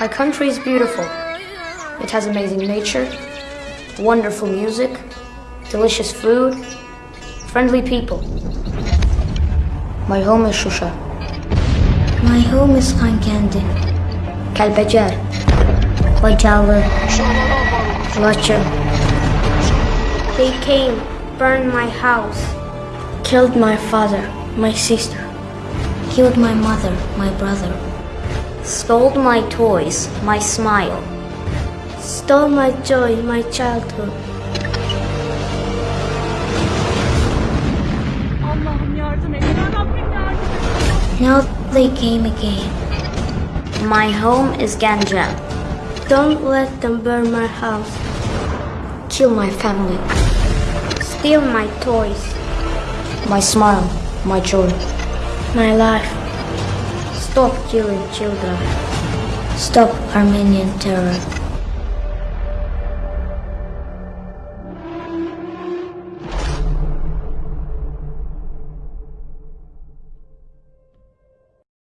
My country is beautiful. It has amazing nature, wonderful music, delicious food, friendly people. My home is Shusha. My home is Kankendi. Kalbecer, Bacalı, Laçın. They came, burned my house, killed my father, my sister, killed my mother, my brother, Stole my toys, my smile. stole my joy, my childhood. Allah'ım yardım et. Ya Rabbim yardım et. Now they came again. My home is Ganja. Don't let them burn my house, Kill my family, steal my toys, my smile, my joy. my life. Stop killing children. Stop Armenian terror.